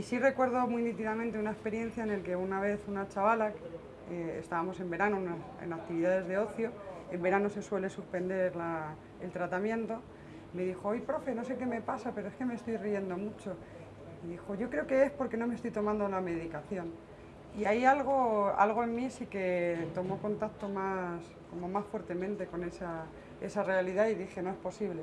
Y sí recuerdo muy nítidamente una experiencia en la que una vez una chavala, eh, estábamos en verano en actividades de ocio, en verano se suele suspender el tratamiento, me dijo, oye profe, no sé qué me pasa, pero es que me estoy riendo mucho. Y dijo, yo creo que es porque no me estoy tomando la medicación. Y ahí algo, algo en mí sí que tomó contacto más, como más fuertemente con esa, esa realidad y dije, no es posible.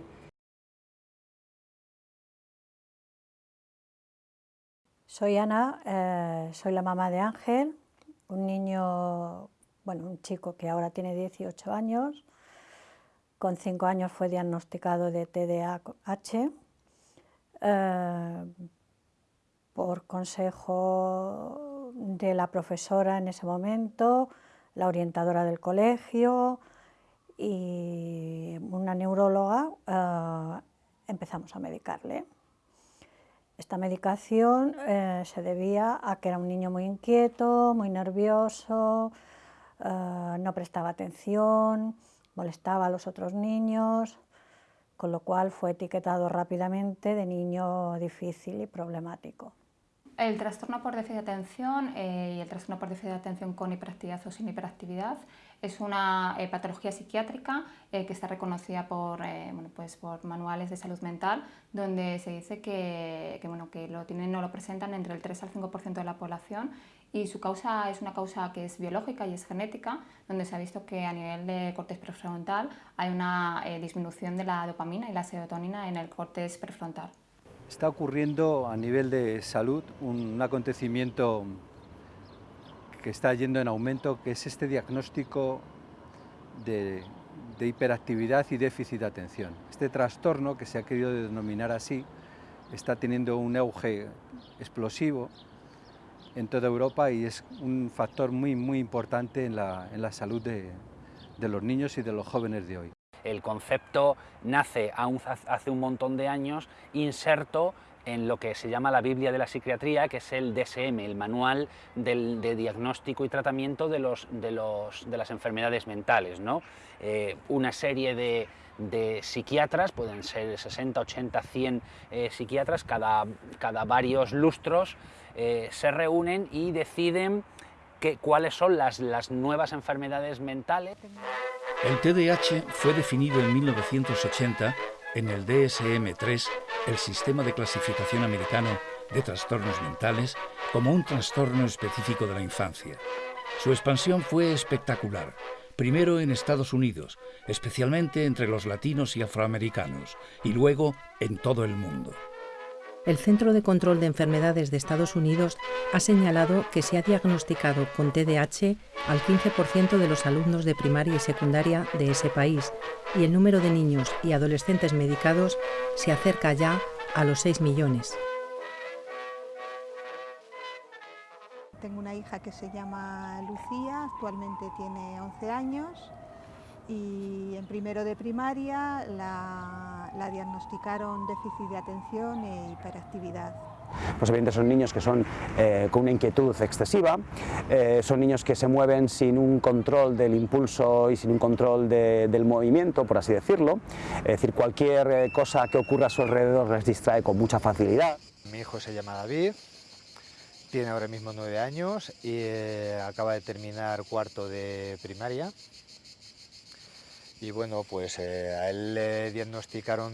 Soy Ana, eh, soy la mamá de Ángel, un niño, bueno, un chico que ahora tiene 18 años, con 5 años fue diagnosticado de TDAH, eh, por consejo de la profesora en ese momento, la orientadora del colegio y una neuróloga, eh, empezamos a medicarle. Esta medicación eh, se debía a que era un niño muy inquieto, muy nervioso, eh, no prestaba atención, molestaba a los otros niños, con lo cual fue etiquetado rápidamente de niño difícil y problemático. El trastorno por déficit de atención eh, y el trastorno por déficit de atención con hiperactividad o sin hiperactividad es una eh, patología psiquiátrica eh, que está reconocida por, bueno, pues por manuales de salud mental donde se dice que, que, bueno, que lo tienen o lo presentan entre el 3 al 5% de la población y su causa es una causa que es biológica y es genética, donde se ha visto que a nivel de cortes prefrontal hay una disminución de la dopamina y la serotonina en el cortes prefrontal. Está ocurriendo a nivel de salud un acontecimiento que está yendo en aumento, que es este diagnóstico de, hiperactividad y déficit de atención. Este trastorno, que se ha querido denominar así, está teniendo un auge explosivo en toda Europa y es un factor muy, muy importante en la, salud de los niños y de los jóvenes de hoy. El concepto nace hace un montón de años inserto en lo que se llama la Biblia de la Psiquiatría, que es el DSM, el Manual de Diagnóstico y Tratamiento de, las Enfermedades Mentales. Eh, una serie de, psiquiatras, pueden ser 60, 80, 100 psiquiatras, cada, varios lustros eh, se reúnen y deciden cuáles son las nuevas enfermedades mentales. El TDAH fue definido en 1980 en el DSM-3, el Sistema de Clasificación Americano de Trastornos Mentales, como un trastorno específico de la infancia. Su expansión fue espectacular, primero en Estados Unidos, especialmente entre los latinos y afroamericanos, y luego en todo el mundo. El Centro de Control de Enfermedades de Estados Unidos ha señalado que se ha diagnosticado con TDAH al 15% de los alumnos de primaria y secundaria de ese país y el número de niños y adolescentes medicados se acerca ya a los 6 millones. Tengo una hija que se llama Lucía, actualmente tiene 11 años y en primero de primaria la, diagnosticaron déficit de atención e hiperactividad. Pues evidentemente son niños que son eh, con una inquietud excesiva, eh, son niños que se mueven sin un control del impulso y sin un control del movimiento, por así decirlo. Es decir, cualquier eh, cosa que ocurra a su alrededor les distrae con mucha facilidad. Mi hijo se llama David, tiene ahora mismo nueve años y acaba de terminar cuarto de primaria y bueno, pues eh, a él le diagnosticaron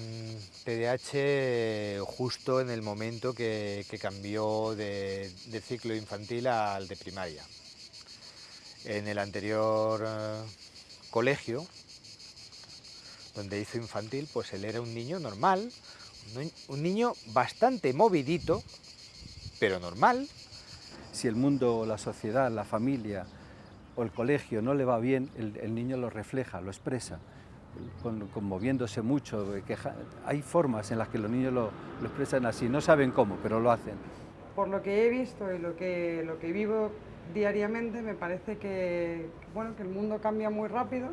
TDAH justo en el momento que, cambió de, ciclo infantil al de primaria. En el anterior eh, colegio, donde hizo infantil, pues él era un niño normal, un niño bastante movidito, pero normal. Si el mundo, la sociedad, la familia, o el colegio no le va bien, el, niño lo refleja, lo expresa, conmoviéndose mucho. Hay formas en las que los niños lo, expresan así, no saben cómo, pero lo hacen. Por lo que he visto y lo que, lo que vivo diariamente, me parece que, bueno, que el mundo cambia muy rápido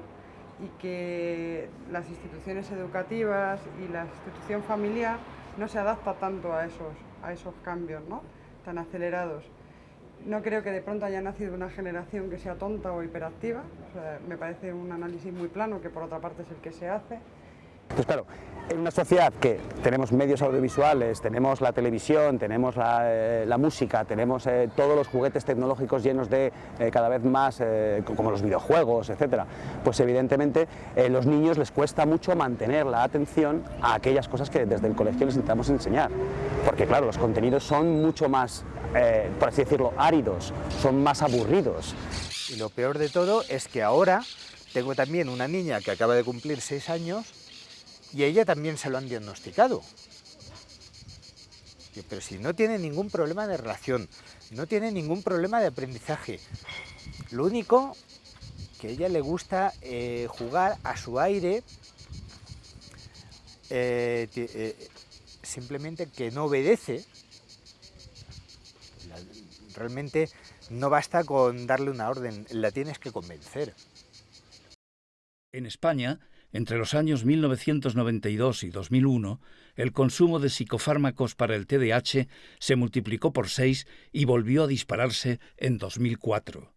y que las instituciones educativas y la institución familiar no se adapta tanto a esos, a esos cambios ¿no? tan acelerados. No creo que de pronto haya nacido una generación que sea tonta o hiperactiva, me parece un análisis muy plano que por otra parte es el que se hace Entonces, claro, en una sociedad que tenemos medios audiovisuales, tenemos la televisión, tenemos la, eh, música, tenemos eh, todos los juguetes tecnológicos llenos de eh, cada vez más, como los videojuegos, etcétera, pues evidentemente los niños les cuesta mucho mantener la atención a aquellas cosas que desde el colegio les intentamos enseñar, porque claro, los contenidos son mucho más, por así decirlo, áridos, son más aburridos. Y lo peor de todo es que ahora tengo también una niña que acaba de cumplir seis años y ella también se lo han diagnosticado. Pero si no tiene ningún problema de relación, no tiene ningún problema de aprendizaje. Lo único que a ella le gusta eh, jugar a su aire, eh, eh, simplemente que no obedece. Realmente no basta con darle una orden, la tienes que convencer. En España, entre los años 1992 y 2001, el consumo de psicofármacos para el TDAH se multiplicó por seis y volvió a dispararse en 2004.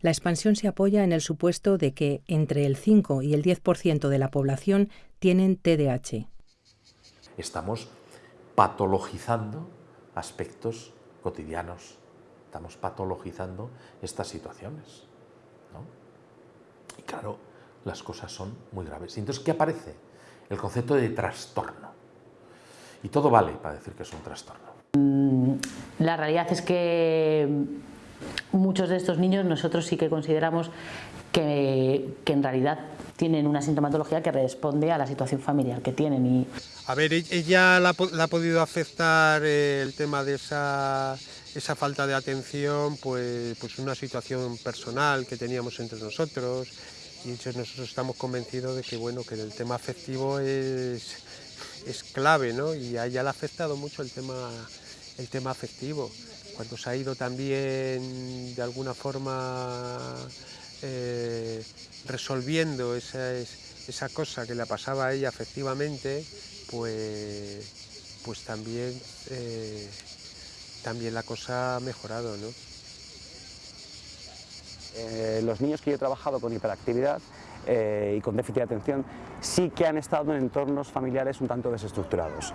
La expansión se apoya en el supuesto de que entre el 5 y el 10% de la población tienen TDAH. Estamos patologizando aspectos cotidianos, estamos patologizando estas situaciones. ¿no? Y claro, las cosas son muy graves. Y entonces, ¿qué aparece? El concepto de trastorno. Y todo vale para decir que es un trastorno. La realidad es que muchos de estos niños nosotros sí que consideramos que, que en realidad tienen una sintomatología que responde a la situación familiar que tienen y A ver, e- ella la, ha po- la ha podido afectar eh, el tema de esa, esa falta de atención, pues, pues una situación personal que teníamos entre nosotros y nosotros estamos convencidos de que bueno que el tema afectivo es, es clave, ¿no? Y a ella le ha afectado mucho el tema, el tema afectivo. Cuando se ha ido también de alguna forma eh, resolviendo esa, es- esa cosa que le pasaba a ella afectivamente, pues, pues también, eh, también la cosa ha mejorado, ¿no? Eh, los niños que yo he trabajado con hiperactividad eh, y con déficit de atención sí que han estado en entornos familiares un tanto desestructurados.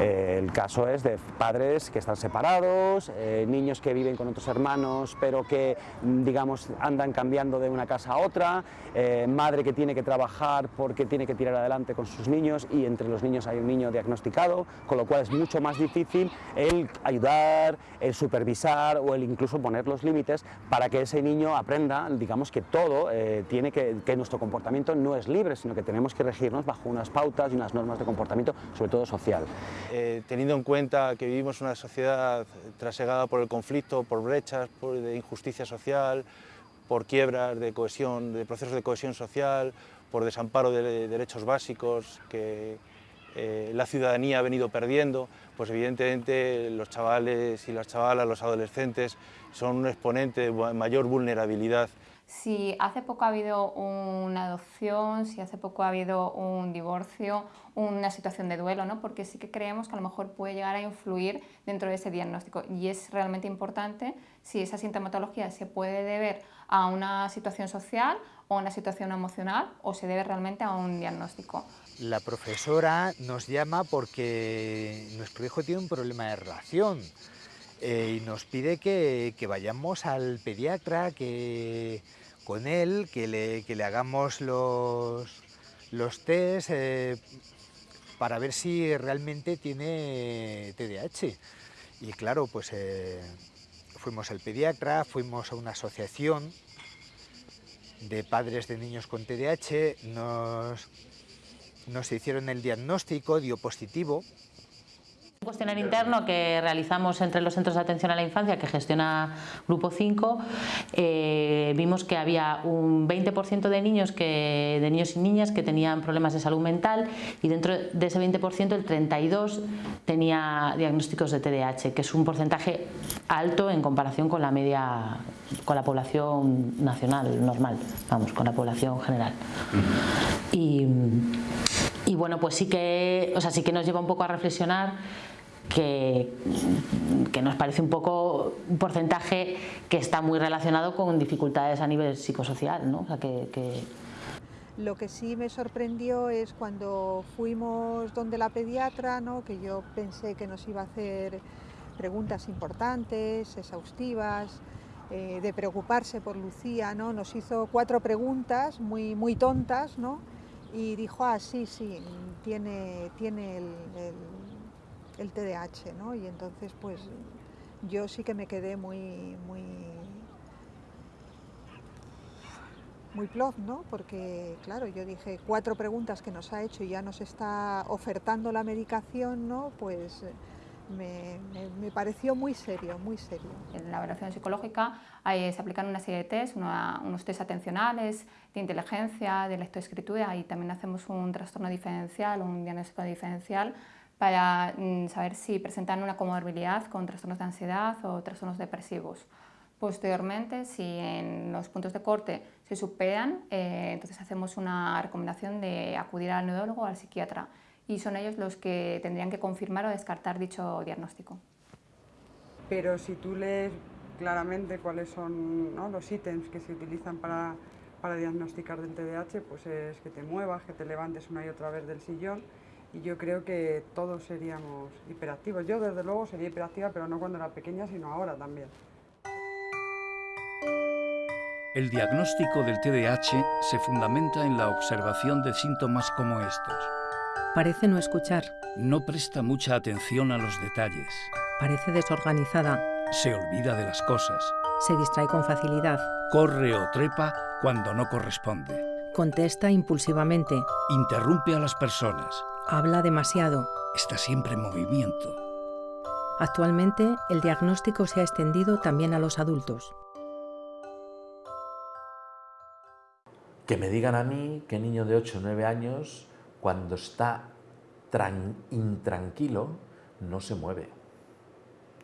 Eh, el caso es de padres que están separados, eh, niños que viven con otros hermanos pero que mm, digamos andan cambiando de una casa a otra, eh, madre que tiene que trabajar porque tiene que tirar adelante con sus niños y entre los niños hay un niño diagnosticado, con lo cual es mucho más difícil el ayudar, el supervisar o el incluso poner los límites para que ese niño aprenda, digamos que todo tiene que, que nuestro comportamiento no es libre, sino que tenemos que regirnos bajo unas pautas y unas normas de comportamiento, sobre todo social. Eh, teniendo en cuenta que vivimos una sociedad trasegada por el conflicto, por brechas, por de injusticia social, por quiebras de cohesión, de procesos de cohesión social, por desamparo de derechos básicos que eh, la ciudadanía ha venido perdiendo, pues evidentemente los chavales y las chavalas, los adolescentes, son un exponente de mayor vulnerabilidad Si hace poco ha habido una adopción, si hace poco ha habido un divorcio, una situación de duelo, ¿no? porque sí que creemos que a lo mejor puede llegar a influir dentro de ese diagnóstico y es realmente importante si esa sintomatología se puede deber a una situación social o a una situación emocional o se debe realmente a un diagnóstico. La profesora nos llama porque nuestro hijo tiene un problema de relación eh, y nos pide que, vayamos al pediatra, que con él, que le, que le hagamos los, los test eh, para ver si realmente tiene TDAH. Y claro, pues eh, fuimos al pediatra, fuimos a una asociación de padres de niños con TDAH, nos, nos hicieron el diagnóstico, dio positivo, Un cuestionario interno que realizamos entre los centros de atención a la infancia que gestiona Grupo 5, eh, vimos que había un 20% de niños, que, de niños y niñas que tenían problemas de salud mental y dentro de ese 20% el 32% tenía diagnósticos de TDAH, que es un porcentaje alto en comparación con la media, con la población nacional normal, vamos, con la población general. Y, y bueno, pues sí que, o sea, sí que nos lleva un poco a reflexionar que, nos parece un poco un porcentaje que está muy relacionado con dificultades a nivel psicosocial, ¿no? O sea, que, Lo que sí me sorprendió es cuando fuimos donde la pediatra, ¿no? que yo pensé que nos iba a hacer preguntas importantes, exhaustivas, eh, de preocuparse por Lucía, ¿no? Nos hizo cuatro preguntas muy, muy tontas, ¿no? Y dijo, ah, sí, sí, tiene, tiene el, TDAH, ¿no? Y entonces, pues, yo sí que me quedé muy, muy, muy plof, ¿no? Porque, claro, yo dije, cuatro preguntas que nos ha hecho y ya nos está ofertando la medicación, ¿no? Pues me, pareció muy serio, muy serio. En la evaluación psicológica se aplican una serie de test, unos test atencionales, de inteligencia, de lectoescritura y también hacemos un trastorno diferencial, un diagnóstico diferencial para mm, saber si presentan una comorbilidad con trastornos de ansiedad o trastornos depresivos. Posteriormente, si en los puntos de corte se superan, eh, entonces hacemos una recomendación de acudir al neudólogo o al psiquiatra y son ellos los que tendrían que confirmar o descartar dicho diagnóstico. Pero si tú lees claramente cuáles son los ítems que se utilizan para, para diagnosticar del TDAH, pues es que te muevas, que te levantes una y otra vez del sillón y yo creo que todos seríamos hiperactivos. Yo desde luego sería hiperactiva, pero no cuando era pequeña, sino ahora también. El diagnóstico del TDAH se fundamenta en la observación de síntomas como estos. Parece no escuchar. No presta mucha atención a los detalles. Parece desorganizada. Se olvida de las cosas. Se distrae con facilidad. Corre o trepa cuando no corresponde. Contesta impulsivamente. Interrumpe a las personas. Habla demasiado. Está siempre en movimiento. Actualmente, el diagnóstico se ha extendido también a los adultos. Que me digan a mí que niño de 8 o 9 años cuando está intranquilo, no se mueve.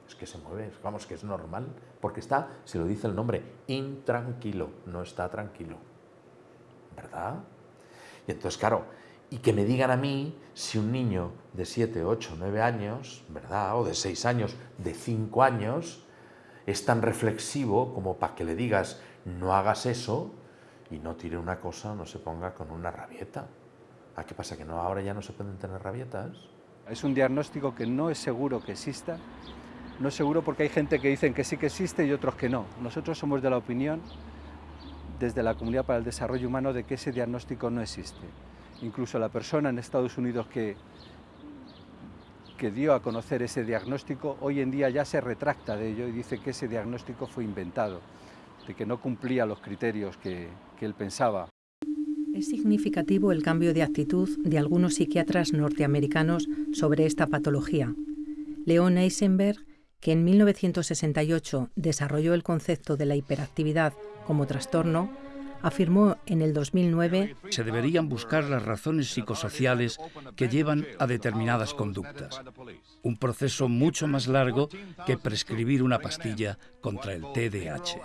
Es que se mueve, vamos, que es normal, porque está, se lo dice el nombre, intranquilo, no está tranquilo. ¿Verdad? Y entonces, claro, y que me digan a mí si un niño de 7, 8, 9 años, ¿verdad? O de 6 años, de 5 años, es tan reflexivo como para que le digas no hagas eso y no tire una cosa, no se ponga con una rabieta. ¿A ah, qué pasa? ¿Que no, ahora ya no se pueden tener rabietas? Es un diagnóstico que no es seguro que exista. No es seguro porque hay gente que dicen que sí que existe y otros que no. Nosotros somos de la opinión, desde la Comunidad para el Desarrollo Humano, de que ese diagnóstico no existe. Incluso la persona en Estados Unidos que, que dio a conocer ese diagnóstico, hoy en día ya se retracta de ello y dice que ese diagnóstico fue inventado, de que no cumplía los criterios que, que él pensaba. Es significativo el cambio de actitud de algunos psiquiatras norteamericanos sobre esta patología. Leon Eisenberg, que en 1968 desarrolló el concepto de la hiperactividad como trastorno, afirmó en el 2009 se deberían buscar las razones psicosociales que llevan a determinadas conductas. Un proceso mucho más largo que prescribir una pastilla contra el TDAH.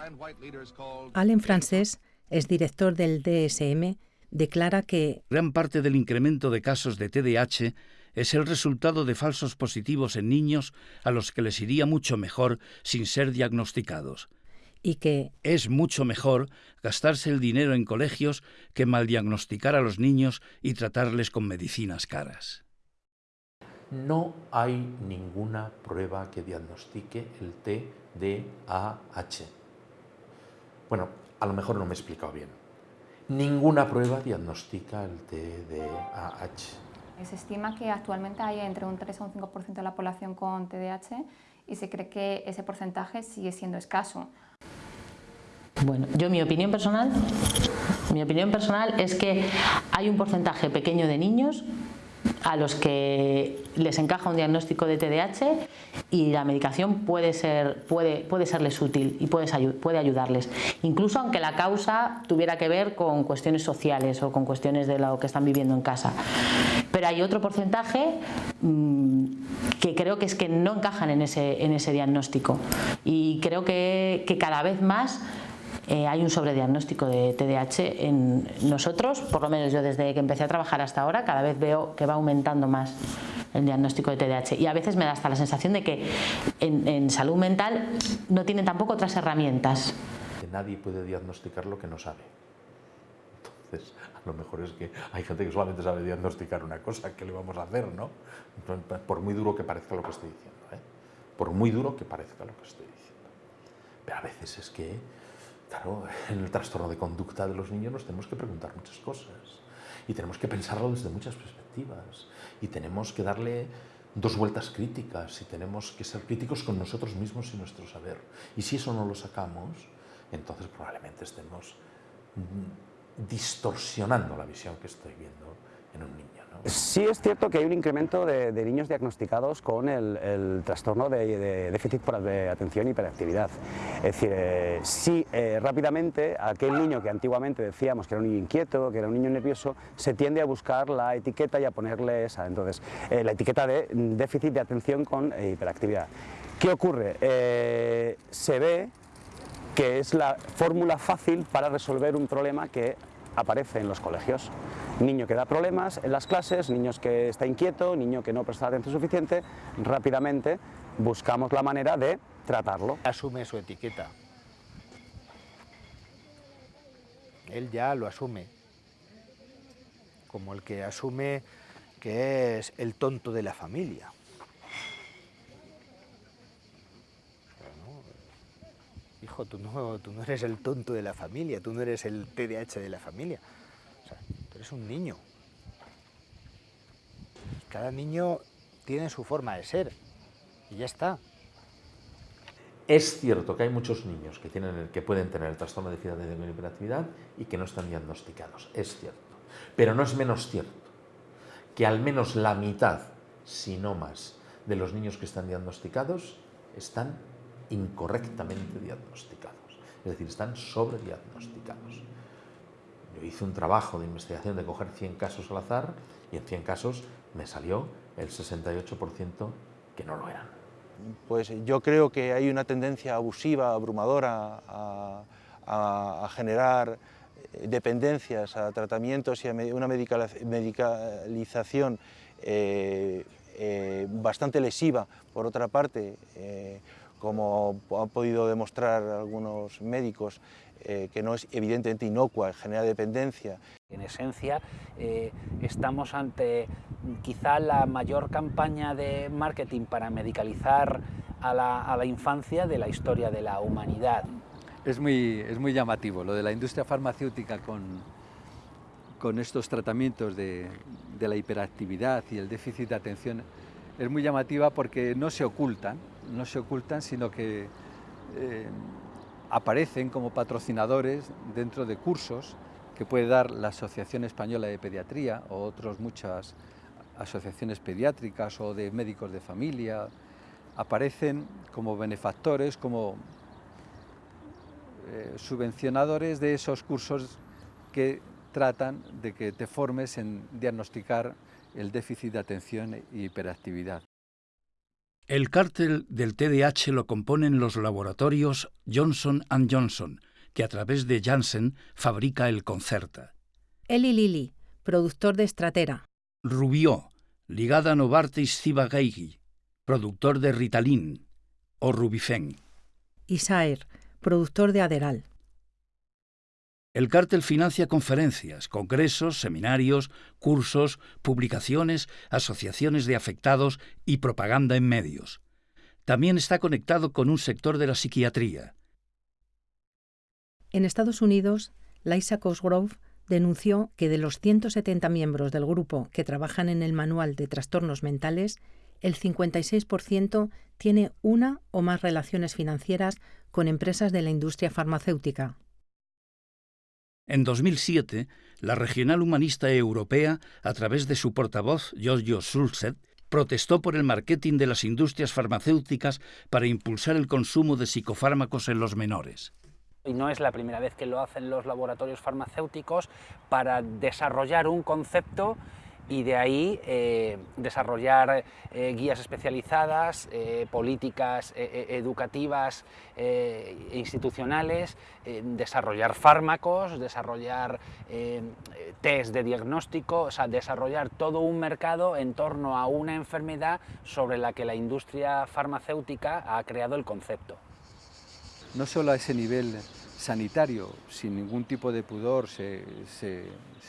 Alain Frances es director del DSM declara que gran parte del incremento de casos de TDAH es el resultado de falsos positivos en niños a los que les iría mucho mejor sin ser diagnosticados. Y que es mucho mejor gastarse el dinero en colegios que mal diagnosticar a los niños y tratarles con medicinas caras. No hay ninguna prueba que diagnostique el TDAH. Bueno, a lo mejor no me he explicado bien. Ninguna prueba diagnostica el TDAH. Se estima que actualmente hay entre un 3 o un 5% de la población con TDAH y se cree que ese porcentaje sigue siendo escaso. Bueno, yo mi opinión personal, mi opinión personal es que hay un porcentaje pequeño de niños a los que les encaja un diagnóstico de TDAH y la medicación puede, ser, puede, puede serles útil y puede, ayudarles, incluso aunque la causa tuviera que ver con cuestiones sociales o con cuestiones de lo que están viviendo en casa. Pero hay otro porcentaje mm, que creo que es que no encajan en ese, en ese diagnóstico y creo que cada vez más eh, hay un sobrediagnóstico de TDAH en nosotros, por lo menos yo desde que empecé a trabajar hasta ahora, cada vez veo que va aumentando más el diagnóstico de TDAH y a veces me da hasta la sensación de que en, salud mental no tienen tampoco otras herramientas. Que nadie puede diagnosticar lo que no sabe. Entonces, a lo mejor es que hay gente que solamente sabe diagnosticar una cosa, ¿qué le vamos a hacer, no? Por muy duro que parezca lo que estoy diciendo, ¿eh? Por muy duro que parezca lo que estoy diciendo. Pero a veces es que, claro, en el trastorno de conducta de los niños nos tenemos que preguntar muchas cosas y tenemos que pensarlo desde muchas perspectivas y tenemos que darle dos vueltas críticas y tenemos que ser críticos con nosotros mismos y nuestro saber. Y si eso no lo sacamos, entonces probablemente estemos distorsionando la visión que estoy viendo en un niño. Sí es cierto que hay un incremento de, niños diagnosticados con el, trastorno de, déficit por atención y hiperactividad. Es decir, eh, sí, eh, rápidamente aquel niño que antiguamente decíamos que era un niño inquieto, que era un niño nervioso, se tiende a buscar la etiqueta y a ponerle esa, entonces, eh, la etiqueta de déficit de atención con hiperactividad. ¿Qué ocurre? se ve que es la fórmula fácil para resolver un problema que aparece en los colegios. Niño que da problemas en las clases, niños que está inquieto, niño que no presta atención suficiente, rápidamente buscamos la manera de tratarlo. Asume su etiqueta. Él ya lo asume, como el que asume que es el tonto de la familia. hijo, tú no, tú no eres el tonto de la familia, tú no eres el TDAH de la familia. Eres un niño. Cada niño tiene su forma de ser y ya está. Es cierto que hay muchos niños que, tienen que pueden tener el trastorno de déficit de hiperactividad y que no están diagnosticados, es cierto. Pero no es menos cierto que al menos la mitad, si no más, de los niños que están diagnosticados están incorrectamente diagnosticados, es decir, están sobrediagnosticados. Hice un trabajo de investigación de coger 100 casos al azar y en 100 casos me salió el 68% que no lo eran. Pues yo creo que hay una tendencia abusiva, abrumadora, a, generar dependencias a tratamientos y a una medicalización eh, eh, bastante lesiva, por otra parte, eh, como han podido demostrar algunos médicos, eh, que no es evidentemente inocua, genera dependencia. En esencia, eh, estamos ante quizá la mayor campaña de marketing para medicalizar a la, infancia de la historia de la humanidad. Es muy, es muy llamativo lo de la industria farmacéutica con, con estos tratamientos de, de la hiperactividad y el déficit de atención. Es muy llamativa porque no se ocultan, no se ocultan, sino que eh, aparecen como patrocinadores dentro de cursos que puede dar la Asociación Española de Pediatría o otras muchas asociaciones pediátricas o de médicos de familia, aparecen como benefactores, como eh, subvencionadores de esos cursos que tratan de que te formes en diagnosticar el déficit de atención e hiperactividad. El cártel del TDAH lo componen los laboratorios Johnson Johnson, que a través de Janssen fabrica el Concerta. Eli Lilly, productor de Stratera. Rubió, ligada a Novartis Ciba-Geigy, productor de Ritalin o Rubifen. Isaer, productor de Aderal. El cártel financia conferencias, congresos, seminarios, cursos, publicaciones, asociaciones de afectados y propaganda en medios. También está conectado con un sector de la psiquiatría. En Estados Unidos, Liza Cosgrove denunció que de los 170 miembros del grupo que trabajan en el manual de trastornos mentales, el 56% tiene una o más relaciones financieras con empresas de la industria farmacéutica. En 2007, la Regional Humanista Europea, a través de su portavoz Giorgio Sulzet, protestó por el marketing de las industrias farmacéuticas para impulsar el consumo de psicofármacos en los menores. Y no es la primera vez que lo hacen los laboratorios farmacéuticos para desarrollar un concepto y de ahí eh, desarrollar eh, guías especializadas, eh, políticas educativas e institucionales, desarrollar fármacos, desarrollar test de diagnóstico, o sea, desarrollar todo un mercado en torno a una enfermedad sobre la que la industria farmacéutica ha creado el concepto. No solo a ese nivel sanitario, sin ningún tipo de pudor, se,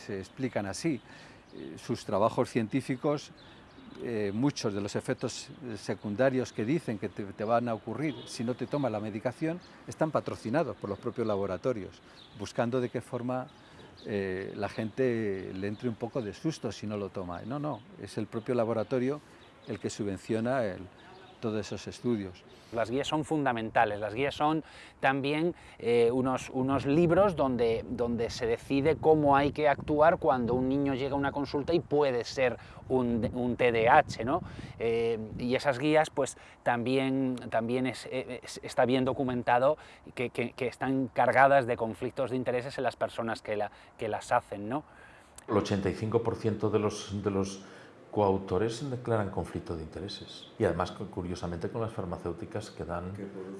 explican así. Eh, sus trabajos científicos, eh, muchos de los efectos secundarios que dicen que te, van a ocurrir si no te tomas la medicación, están patrocinados por los propios laboratorios, buscando de qué forma eh, la gente le entre un poco de susto si no lo toma. No, no, es el propio laboratorio el que subvenciona todos esos estudios. Las guías son fundamentales, las guías son también eh, unos, unos, libros donde, donde se decide cómo hay que actuar cuando un niño llega a una consulta y puede ser un, un TDAH, ¿no? Eh, y esas guías pues también, también está bien documentado que, que, están cargadas de conflictos de intereses en las personas que, la, que las hacen, ¿no? El 85% de los, de los coautores declaran conflicto de intereses y además curiosamente con las farmacéuticas que dan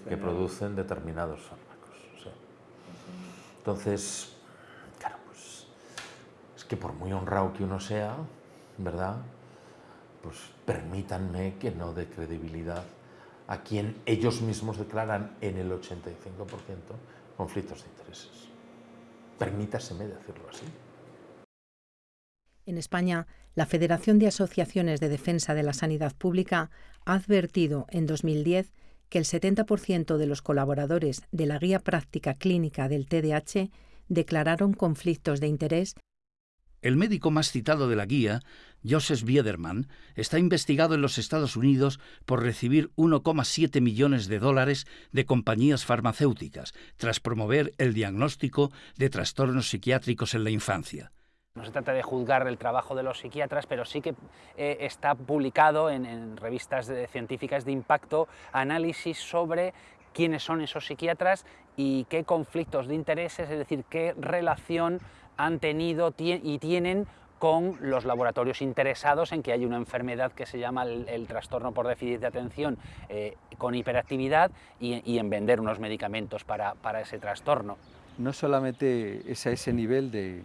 que producen, determinados fármacos. Entonces, claro, pues es que por muy honrado que uno sea, ¿verdad? Pues permítanme que no dé credibilidad a quien ellos mismos declaran en el 85% conflictos de intereses. Permítaseme decirlo así. En España, la Federación de Asociaciones de Defensa de la Sanidad Pública ha advertido en 2010 que el 70% de los colaboradores de la Guía Práctica Clínica del TDAH declararon conflictos de interés. El médico más citado de la guía, Joseph Biederman, está investigado en los Estados Unidos por recibir 1,7 millones de dólares de compañías farmacéuticas tras promover el diagnóstico de trastornos psiquiátricos en la infancia. No se trata de juzgar el trabajo de los psiquiatras, pero sí que eh, está publicado en, revistas científicas de impacto análisis sobre quiénes son esos psiquiatras y qué conflictos de intereses, es decir, qué relación han tenido y tienen con los laboratorios interesados en que hay una enfermedad que se llama el, trastorno por déficit de atención eh, con hiperactividad y, en vender unos medicamentos para, para ese trastorno. No solamente es a ese nivel de,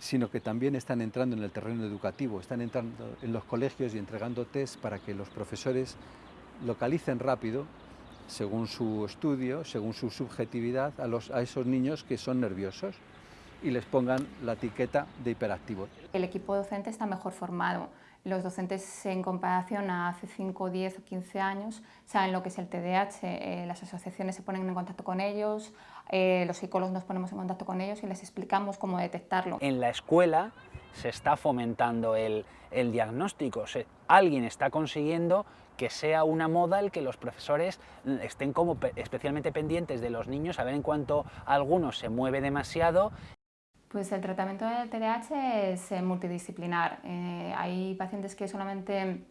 sino que también están entrando en el terreno educativo, están entrando en los colegios y entregando test para que los profesores localicen rápido, según su estudio, según su subjetividad, a, esos niños que son nerviosos y les pongan la etiqueta de hiperactivo. El equipo docente está mejor formado. Los docentes en comparación a hace 5, 10 o 15 años saben lo que es el TDAH, eh, las asociaciones se ponen en contacto con ellos, eh, los psicólogos nos ponemos en contacto con ellos y les explicamos cómo detectarlo. En la escuela se está fomentando el, diagnóstico, alguien está consiguiendo que sea una moda el que los profesores estén como especialmente pendientes de los niños, a ver en cuanto alguno se mueve demasiado pues el tratamiento del TDAH es eh, multidisciplinar. Eh, hay pacientes que solamente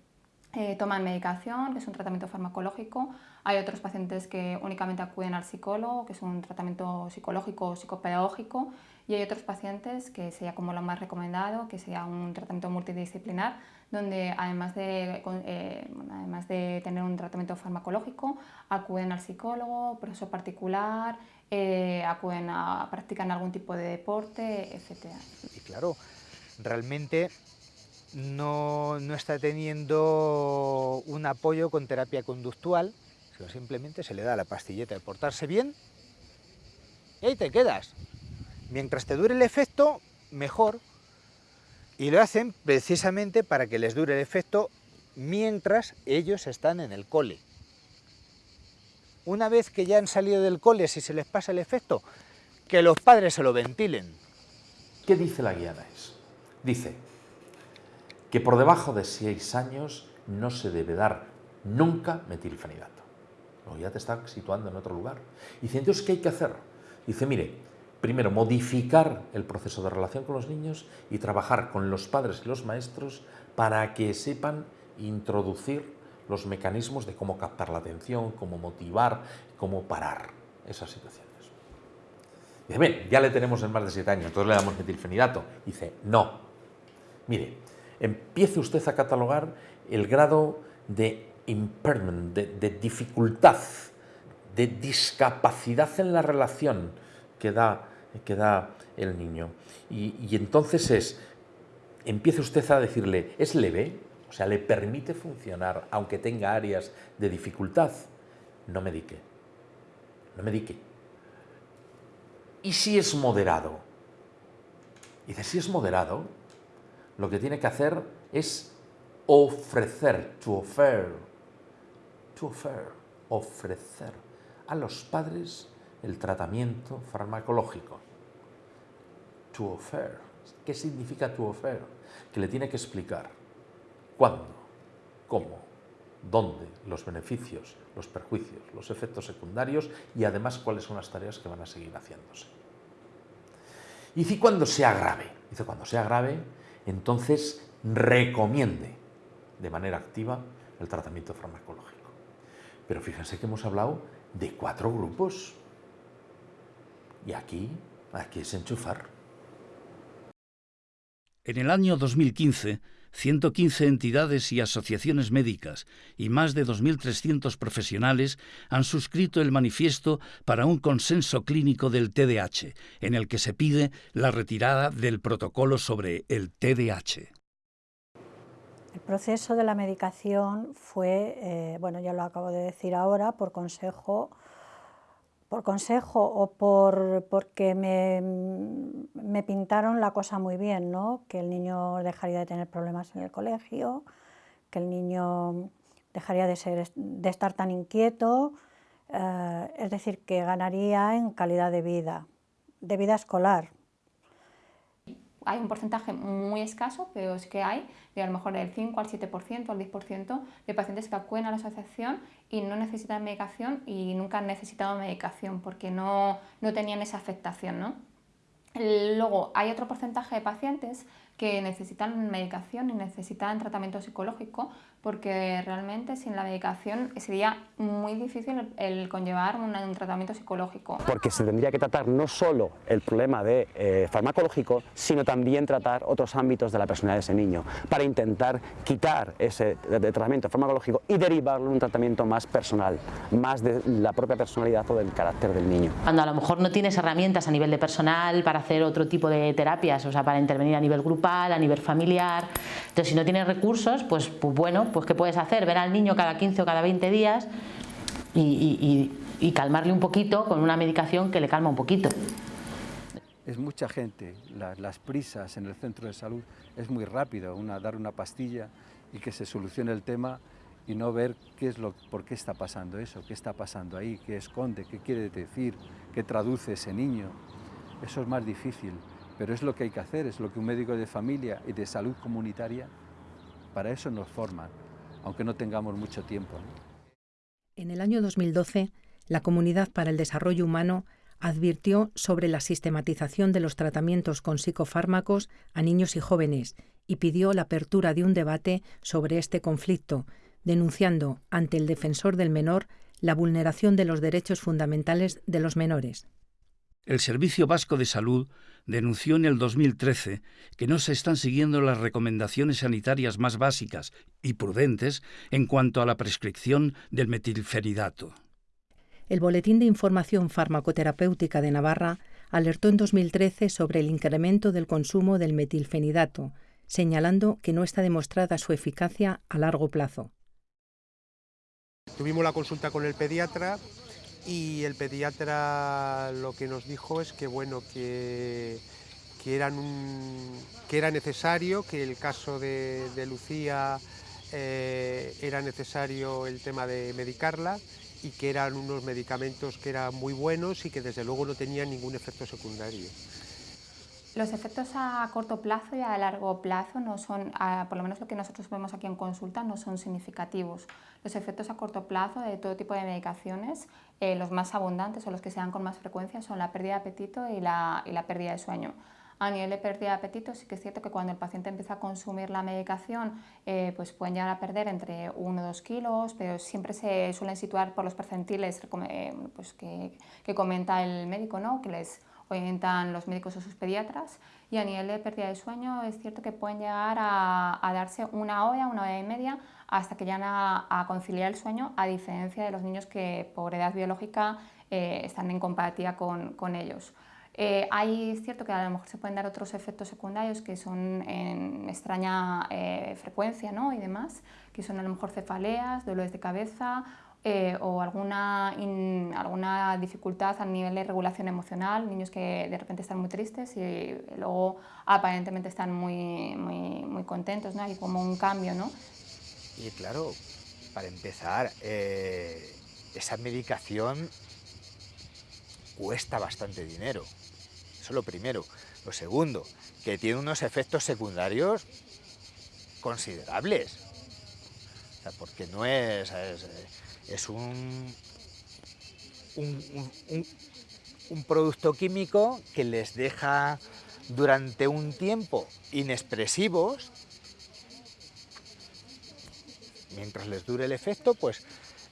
eh, toman medicación, que es un tratamiento farmacológico. Hay otros pacientes que únicamente acuden al psicólogo, que es un tratamiento psicológico o psicopedagógico. Y hay otros pacientes que sería como lo más recomendado, que sería un tratamiento multidisciplinar, donde además de, además de tener un tratamiento farmacológico, acuden al psicólogo, profesor particular, eh, acuden a, practican algún tipo de deporte, etc. Y claro, realmente no, está teniendo un apoyo con terapia conductual, sino simplemente se le da la pastilleta de portarse bien y ahí te quedas. Mientras te dure el efecto, mejor. Y lo hacen precisamente para que les dure el efecto mientras ellos están en el cole una vez que ya han salido del cole, si se les pasa el efecto, que los padres se lo ventilen. ¿Qué dice la guía NAES? Dice que por debajo de 6 años no se debe dar nunca metilfenidato. O ya te está situando en otro lugar. Dice, entonces, ¿qué hay que hacer? Dice, mire, primero, modificar el proceso de relación con los niños y trabajar con los padres y los maestros para que sepan introducir los mecanismos de cómo captar la atención, cómo motivar, cómo parar esas situaciones. Dice, bien, ya le tenemos en más de 7 años, entonces le damos metilfenidato. Dice, no. Mire, empiece usted a catalogar el grado de impairment, de, dificultad, de discapacidad en la relación que da, que da el niño. Y, y entonces es, empiece usted a decirle, ¿es leve? O sea, le permite funcionar, aunque tenga áreas de dificultad. No medique, no medique. ¿y si es moderado? Dice, si es moderado, lo que tiene que hacer es ofrecer, to offer, to offer, ofrecer a los padres el tratamiento farmacológico. To offer. ¿Qué significa to offer? Que le tiene que explicar cuándo, cómo, dónde, los beneficios, los perjuicios, los efectos secundarios y además cuáles son las tareas que van a seguir haciéndose. Y si cuando sea grave, dice cuando sea grave, entonces recomiende de manera activa el tratamiento farmacológico. Pero fíjense que hemos hablado de cuatro grupos. Y aquí, aquí es enchufar. En el año 2015, 115 entidades y asociaciones médicas y más de 2.300 profesionales han suscrito el manifiesto para un consenso clínico del TDAH, en el que se pide la retirada del protocolo sobre el TDAH. El proceso de la medicación fue, eh, bueno, ya lo acabo de decir ahora, por consejo por consejo o por, porque me, pintaron la cosa muy bien, ¿no? que el niño dejaría de tener problemas en el colegio, que el niño dejaría de, ser, de estar tan inquieto, eh, es decir, que ganaría en calidad de vida, de vida escolar, hay un porcentaje muy escaso, pero es que hay, de a lo mejor del 5 al 7%, al 10% de pacientes que acuden a la asociación y no necesitan medicación y nunca han necesitado medicación porque no, no tenían esa afectación. ¿no? Luego hay otro porcentaje de pacientes que necesitan medicación y necesitan tratamiento psicológico porque realmente sin la medicación sería muy difícil el, conllevar un, tratamiento psicológico. Porque se tendría que tratar no solo el problema de eh, farmacológico, sino también tratar otros ámbitos de la personalidad de ese niño, para intentar quitar ese tratamiento farmacológico y derivarlo en un tratamiento más personal, más de la propia personalidad o del carácter del niño. Cuando a lo mejor no tienes herramientas a nivel de personal para hacer otro tipo de terapias, o sea, para intervenir a nivel grupal, a nivel familiar. Entonces, si no tienes recursos, pues, pues bueno, pues ¿qué puedes hacer? Ver al niño cada 15 o cada 20 días y, calmarle un poquito con una medicación que le calma un poquito. Es mucha gente, las, prisas en el centro de salud es muy rápido, una, dar una pastilla y que se solucione el tema y no ver qué es lo, por qué está pasando eso, qué está pasando ahí, qué esconde, qué quiere decir, qué traduce ese niño. Eso es más difícil pero es lo que hay que hacer, es lo que un médico de familia y de salud comunitaria, para eso nos forman, aunque no tengamos mucho tiempo. En el año 2012, la Comunidad para el Desarrollo Humano advirtió sobre la sistematización de los tratamientos con psicofármacos a niños y jóvenes y pidió la apertura de un debate sobre este conflicto, denunciando ante el defensor del menor la vulneración de los derechos fundamentales de los menores. El Servicio Vasco de Salud denunció en el 2013 que no se están siguiendo las recomendaciones sanitarias más básicas y prudentes en cuanto a la prescripción del metilferidato. El Boletín de Información Farmacoterapéutica de Navarra alertó en 2013 sobre el incremento del consumo del metilfenidato, señalando que no está demostrada su eficacia a largo plazo. Tuvimos la consulta con el pediatra y el pediatra lo que nos dijo es que bueno que, que, eran que era necesario que el caso de, Lucía eh, era necesario el tema de medicarla y que eran unos medicamentos que eran muy buenos y que desde luego no tenían ningún efecto secundario. Los efectos a corto plazo y a largo plazo no son, por lo menos lo que nosotros vemos aquí en consulta, no son significativos. Los efectos a corto plazo de todo tipo de medicaciones, eh, los más abundantes o los que se dan con más frecuencia son la pérdida de apetito y la, y la pérdida de sueño. A nivel de pérdida de apetito sí que es cierto que cuando el paciente empieza a consumir la medicación eh, pues pueden llegar a perder entre 1 o 2 kilos, pero siempre se suelen situar por los percentiles eh, pues que, que, comenta el médico, ¿no? que les orientan los médicos o sus pediatras y a nivel de pérdida de sueño es cierto que pueden llegar a, darse una hora, una hora y media hasta que llegan a, conciliar el sueño a diferencia de los niños que por edad biológica eh, están en compatibilidad con, con ellos. Eh, hay cierto que a lo mejor se pueden dar otros efectos secundarios que son en extraña eh, frecuencia ¿no? y demás, que son a lo mejor cefaleas, dolores de cabeza eh, o alguna, alguna dificultad a nivel de regulación emocional, niños que de repente están muy tristes y luego aparentemente están muy, muy, muy contentos, ¿no? hay como un cambio. ¿no? Y claro, para empezar, eh, esa medicación cuesta bastante dinero, eso es lo primero. Lo segundo, que tiene unos efectos secundarios considerables, porque no es, es, un, un, producto químico que les deja durante un tiempo inexpresivos, mientras les dure el efecto, pues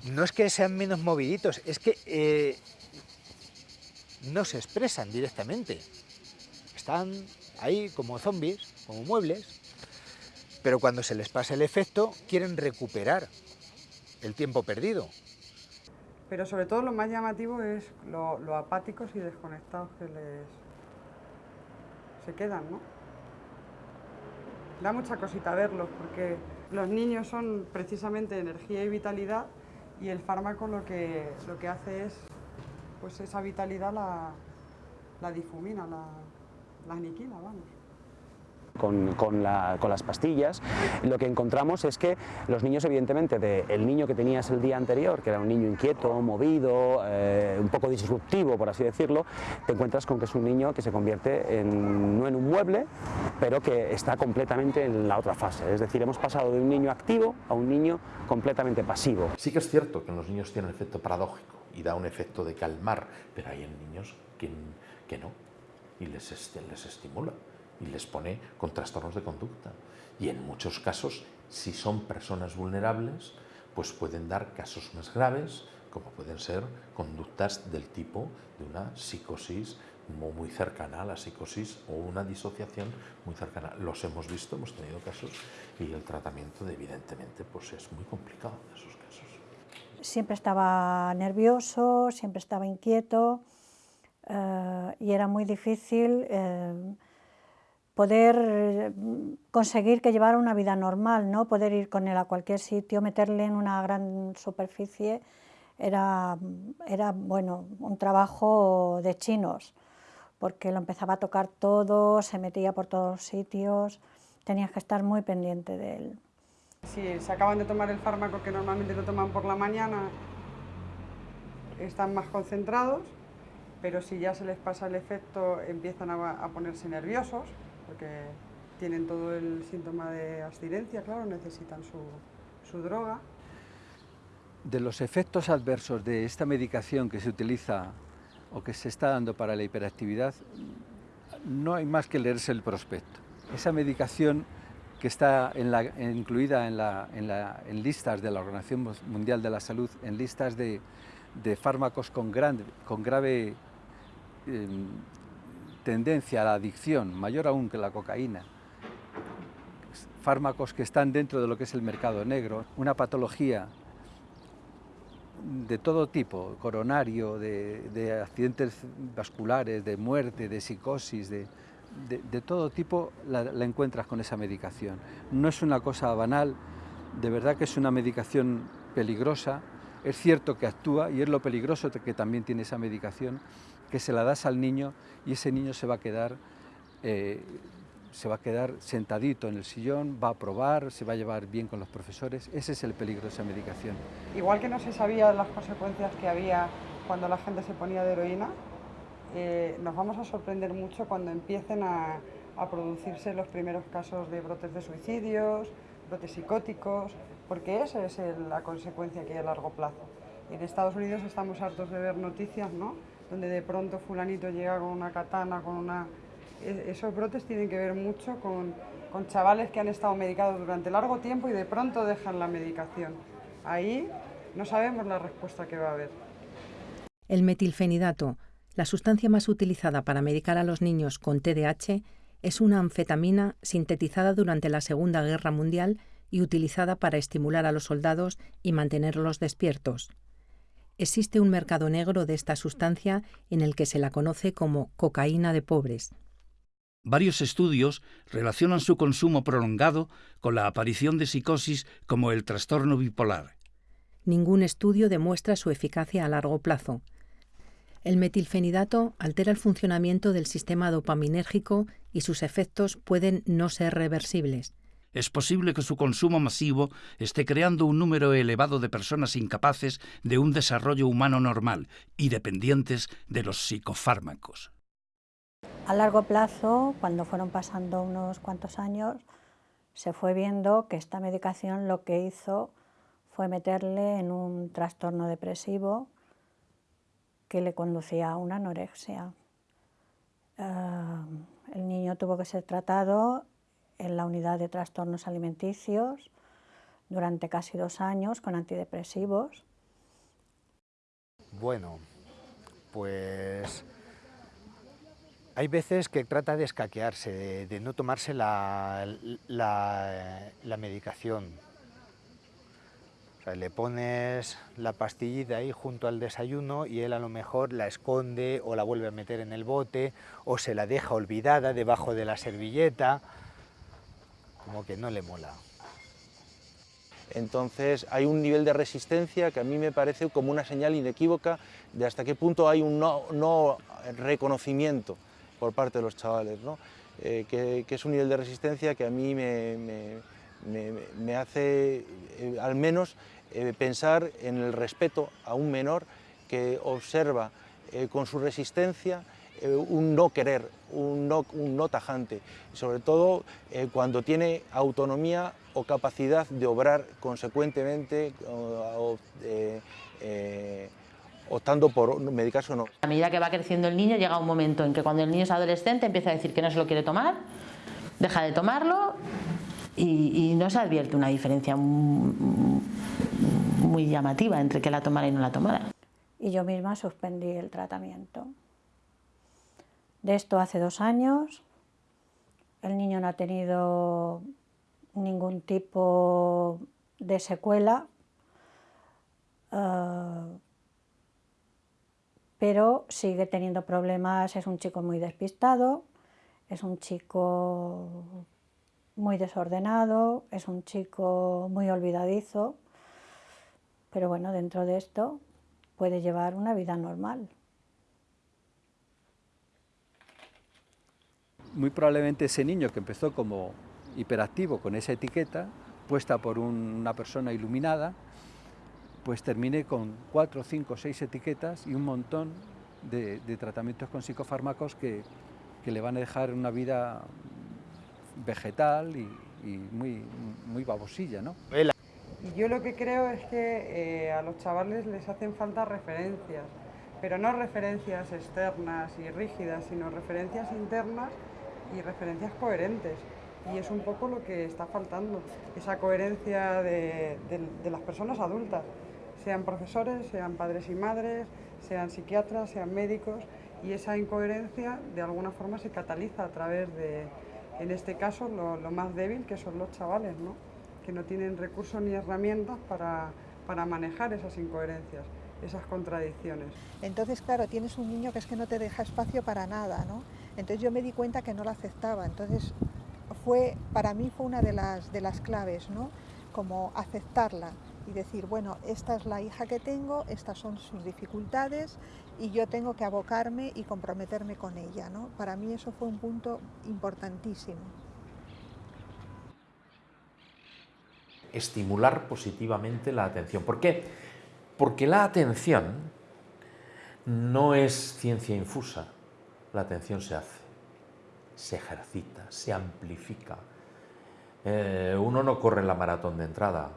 no es que sean menos moviditos, es que eh, no se expresan directamente. Están ahí como zombies, como muebles, pero cuando se les pasa el efecto quieren recuperar el tiempo perdido. Pero sobre todo lo más llamativo es lo, apáticos y desconectados que les se quedan, ¿no? Da mucha cosita verlos porque los niños son precisamente energía y vitalidad y el fármaco lo que, lo que hace es, pues esa vitalidad la, la difumina, la, la aniquila, vamos con, las pastillas, lo que encontramos es que los niños, evidentemente, del niño que tenías el día anterior, que era un niño inquieto, movido, eh, un poco disruptivo, por así decirlo, te encuentras con que es un niño que se convierte en, no en un mueble, pero que está completamente en la otra fase. Es decir, hemos pasado de un niño activo a un niño completamente pasivo. Sí que es cierto que en los niños tiene un efecto paradójico y da un efecto de calmar, pero hay en niños que, no, y les, les estimula y les pone con trastornos de conducta. Y en muchos casos, si son personas vulnerables, pues pueden dar casos más graves, como pueden ser conductas del tipo de una psicosis muy cercana a la psicosis o una disociación muy cercana. Los hemos visto, hemos tenido casos y el tratamiento evidentemente pues es muy complicado en esos casos. Siempre estaba nervioso, siempre estaba inquieto eh, y era muy difícil eh, poder mm, conseguir que llevara una vida normal, ¿no? poder ir con él a cualquier sitio, meterle en una gran superficie, era, era bueno, un trabajo de chinos, porque lo empezaba a tocar todo, se metía por todos sitios, tenías que estar muy pendiente de él. Si se acaban de tomar el fármaco que normalmente lo toman por la mañana, están más concentrados, pero si ya se les pasa el efecto empiezan a ponerse nerviosos, porque tienen todo el síntoma de abstinencia, claro, necesitan su, droga. De los efectos adversos de esta medicación que se utiliza o que se está dando para la hiperactividad, no hay más que leerse el prospecto. Esa medicación que está incluida en, listas de la Organización Mundial de la Salud, en listas de, fármacos con, grave em, tendencia a la adicción, mayor aún que la cocaína, fármacos que están dentro de lo que es el mercado negro, una patología de todo tipo, coronario, de, accidentes vasculares, de muerte, de psicosis, de, todo tipo, la, encuentras con esa medicación. No es una cosa banal, de verdad que es una medicación peligrosa, es cierto que actúa y es lo peligroso que también tiene esa medicación, que se la das al niño y ese niño se va a quedar, eh, se va a quedar sentadito en el sillón, va a probar, se va a llevar bien con los profesores. Ese es el peligro de esa medicación. Igual que no se sabía las consecuencias que había cuando la gente se ponía de heroína, eh, nos vamos a sorprender mucho cuando empiecen a, a producirse los primeros casos de brotes de suicidios, brotes psicóticos, porque esa es la consecuencia que hay a largo plazo. En Estados Unidos estamos hartos de ver noticias, ¿no? Donde de pronto fulanito llega con una katana, con una... E, esos brotes tienen que ver mucho con, con chavales que han estado medicados durante largo tiempo y de pronto dejan la medicación. Ahí no sabemos la respuesta que va a haber. El metilfenidato, la sustancia más utilizada para medicar a los niños con TDAH, es una anfetamina sintetizada durante la Segunda Guerra Mundial y utilizada para estimular a los soldados y mantenerlos despiertos existe un mercado negro de esta sustancia en el que se la conoce como cocaína de pobres. Varios estudios relacionan su consumo prolongado con la aparición de psicosis como el trastorno bipolar. ningún estudio demuestra su eficacia a largo plazo. El metilfenidato altera el funcionamiento del sistema dopaminérgico y sus efectos pueden no ser reversibles. Es posible que su consumo masivo esté creando un número elevado de personas incapaces de un desarrollo humano normal y dependientes de los psicofármacos. A largo plazo, cuando fueron pasando unos cuantos años, se fue viendo que esta medicación lo que hizo fue meterle en un trastorno depresivo que le conducía a una anorexia. Ah, el niño tuvo que ser tratado en la unidad de trastornos alimenticios durante casi dos años con antidepresivos. Bueno, pues hay veces que trata de escaquearse, de, no tomarse la, la, medicación. le pones la pastillita ahí junto al desayuno y él a lo mejor la esconde o la vuelve a meter en el bote o se la deja olvidada debajo de la servilleta, como que no le mola. Entonces hay un nivel de resistencia que a mí me parece como una señal inequívoca de hasta qué punto hay un no, no reconocimiento por parte de los chavales, ¿no? Eh, que, es un nivel de resistencia que a mí me, me, hace eh, al menos eh, pensar en el respeto a un menor que observa con su resistencia un no querer, un no, un no tajante, sobre todo cuando tiene autonomía o capacidad de obrar consecuentemente optando por medicarse o no. A medida que va creciendo el niño llega un momento en que cuando el niño es adolescente empieza a decir que no se lo quiere tomar, deja de tomarlo y, no se advierte una diferencia muy llamativa entre que la tomara y no la tomara. Y yo misma suspendí el tratamiento. De esto hace dos años, el niño no ha tenido ningún tipo de secuela. Ah, pero sigue teniendo problemas, es un chico muy despistado, es un chico muy desordenado, es un chico muy olvidadizo, pero bueno, dentro de esto puede llevar una vida normal. Muy probablemente ese niño que empezó como hiperactivo con esa etiqueta, puesta por una persona iluminada, pues termine con cuatro, cinco, seis etiquetas y un montón de, tratamientos con psicofármacos que, le van a dejar una vida vegetal y, muy, muy babosilla. ¿no? Y yo lo que creo es que eh, a los chavales les hacen falta referencias, pero no referencias externas y rígidas, sino referencias internas y referencias coherentes. Y es un poco lo que está faltando, esa coherencia de las personas adultas sean profesores, sean padres y madres, sean psiquiatras, sean médicos, y esa incoherencia de alguna forma se cataliza a través de, en este caso, lo, más débil que son los chavales, ¿no? que no tienen recursos ni herramientas para, para manejar esas incoherencias esas contradicciones. Entonces, claro, tienes un niño que es que no te deja espacio para nada, ¿no? Entonces yo me di cuenta que no la aceptaba, entonces fue, para mí fue una de las, de las claves, ¿no? Como aceptarla, y decir, bueno, esta es la hija que tengo, estas son sus dificultades y yo tengo que abocarme y comprometerme con ella. ¿no? Para mí eso fue un punto importantísimo. Estimular positivamente la atención. ¿Por qué? Porque la atención no es ciencia infusa, la atención se hace, se ejercita, se amplifica. Eh, uno no corre la maratón de entrada,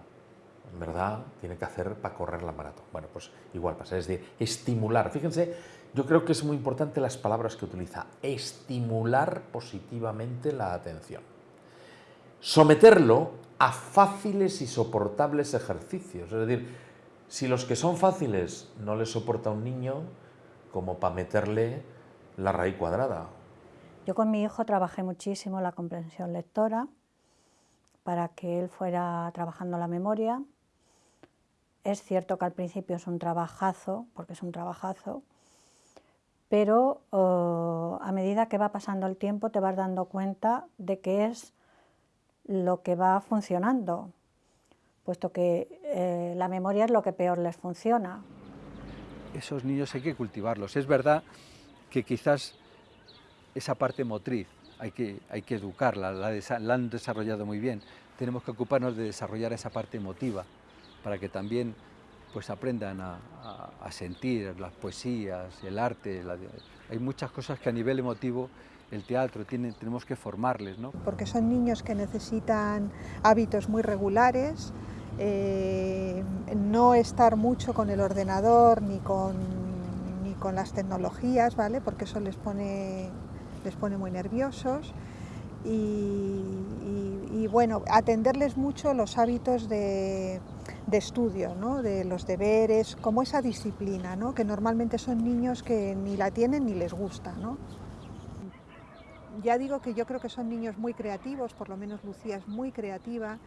en verdad tiene que hacer para correr la maratón. Bueno, pues igual pasa, es decir, estimular. Fíjense, yo creo que es muy importante las palabras que utiliza. Estimular positivamente la atención. Someterlo a fáciles y soportables ejercicios. Es decir, si los que son fáciles no les soporta un niño, como para meterle la raíz cuadrada. Yo con mi hijo trabajé muchísimo la comprensión lectora para que él fuera trabajando la memoria es cierto que al principio es un trabajazo, porque es un trabajazo, pero oh, a medida que va pasando el tiempo te vas dando cuenta de que es lo que va funcionando. puesto que eh, la memoria es lo que peor les funciona. Esos niños hay que cultivarlos. Es verdad que quizás esa parte motriz hay que, hay que educarla, la, la han desarrollado muy bien. Tenemos que ocuparnos de desarrollar esa parte emotiva para que también pues aprendan a, sentir las poesías, el arte. hay muchas cosas que a nivel emotivo el teatro tiene, tenemos que formarles. ¿no? Porque son niños que necesitan hábitos muy regulares, eh, no estar mucho con el ordenador ni con, con las tecnologías, ¿vale? porque eso les pone, les pone muy nerviosos. y bueno, atenderles mucho los hábitos de, de estudio, ¿no? de los deberes, como esa disciplina, ¿no? que normalmente son niños que ni la tienen ni les gusta. ¿no? Ya digo que yo creo que son niños muy creativos, por lo menos Lucía es muy creativa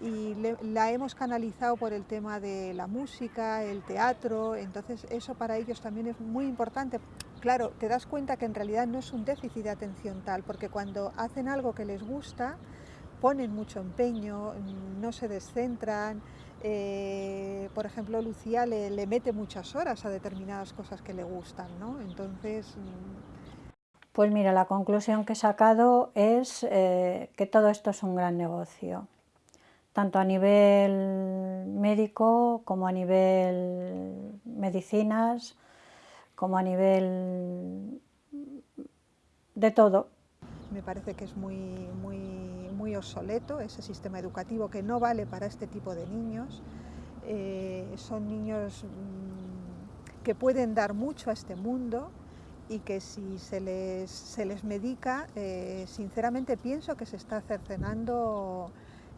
y la hemos canalizado por el tema de la música, el teatro, entonces eso para ellos también es muy importante. Claro, te das cuenta que en realidad no es un déficit de atención tal, porque cuando hacen algo que les gusta, ponen mucho empeño, no se descentran, eh, por ejemplo, Lucía le, mete muchas horas a determinadas cosas que le gustan, ¿no? Entonces... Mm, pues mira, la conclusión que he sacado es eh, que todo esto es un gran negocio, tanto a nivel médico como a nivel medicinas, como a nivel de todo. Me parece que es muy, muy, muy obsoleto ese sistema educativo que no vale para este tipo de niños. Eh, son niños mm, que pueden dar mucho a este mundo y que si se les, se les medica, eh, sinceramente pienso que se está cercenando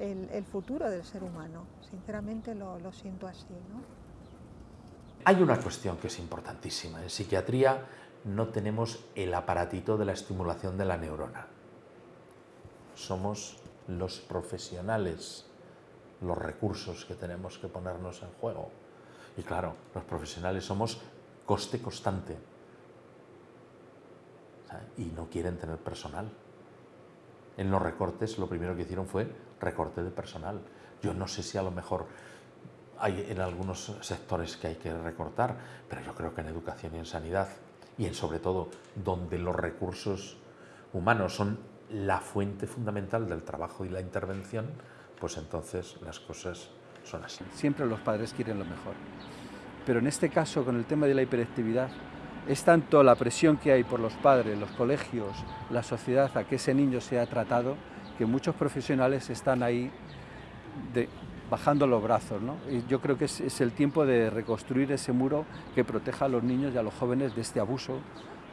el, futuro del ser humano. Sinceramente lo, siento así. ¿no? Hay una cuestión que es importantísima. En psiquiatría no tenemos el aparatito de la estimulación de la neurona. Somos los profesionales, los recursos que tenemos que ponernos en juego. Y claro, los profesionales somos coste constante y no quieren tener personal. En los recortes lo primero que hicieron fue recorte de personal. Yo no sé si a lo mejor hay en algunos sectores que hay que recortar, pero yo creo que en educación y en sanidad y en sobre todo donde los recursos humanos son la fuente fundamental del trabajo y la intervención, pues entonces las cosas son así. Siempre los padres quieren lo mejor. Pero en este caso, con el tema de la hiperactividad, es tanto la presión que hay por los padres, los colegios, la sociedad a que ese niño sea tratado, que muchos profesionales están ahí bajando los brazos. ¿no? Y yo creo que es, el tiempo de reconstruir ese muro que proteja a los niños y a los jóvenes de este abuso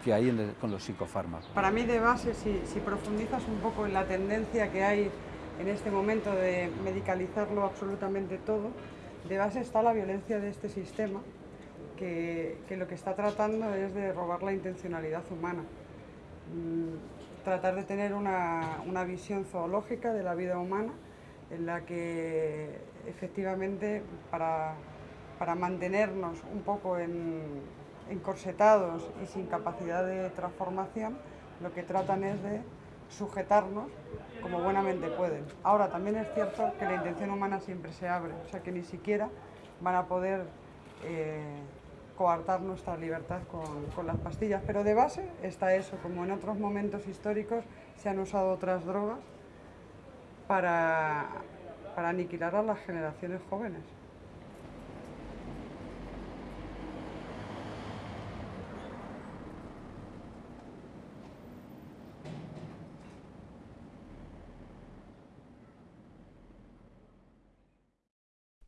que hay con los psicofármacos. Para mí de base, si, profundizas un poco en la tendencia que hay en este momento de medicalizarlo absolutamente todo, de base está la violencia de este sistema, que, que, lo que está tratando es de robar la intencionalidad humana. Tratar de tener una, una visión zoológica de la vida humana en la que efectivamente para, mantenernos un poco encorsetados y sin capacidad de transformación, lo que tratan es de sujetarnos como buenamente pueden. Ahora también es cierto que la intención humana siempre se abre, o sea que ni siquiera van a poder eh, coartar nuestra libertad con, las pastillas, pero de base está eso, como en otros momentos históricos se han usado otras drogas para, para aniquilar a las generaciones jóvenes.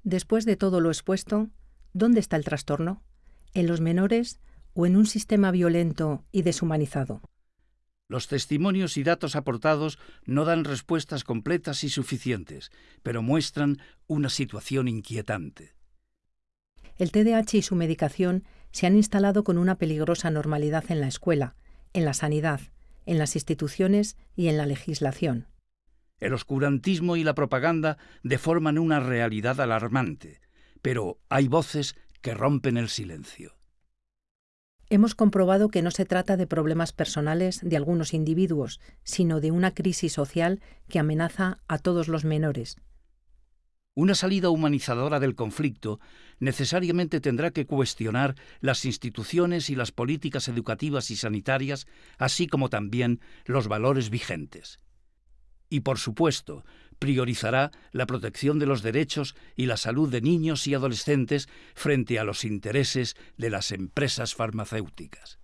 Después de todo lo expuesto, ¿dónde está el trastorno? ¿En los menores o en un sistema violento y deshumanizado? Los testimonios y datos aportados no dan respuestas completas y suficientes, pero muestran una situación inquietante. El TDAH y su medicación se han instalado con una peligrosa normalidad en la escuela, en la sanidad, en las instituciones y en la legislación. El oscurantismo y la propaganda deforman una realidad alarmante, pero hay voces que rompen el silencio hemos comprobado que no se trata de problemas personales de algunos individuos, sino de una crisis social que amenaza a todos los menores. Una salida humanizadora del conflicto necesariamente tendrá que cuestionar las instituciones y las políticas educativas y sanitarias, así como también los valores vigentes. Y por supuesto, priorizará la protección de los derechos y la salud de niños y adolescentes frente a los intereses de las empresas farmacéuticas.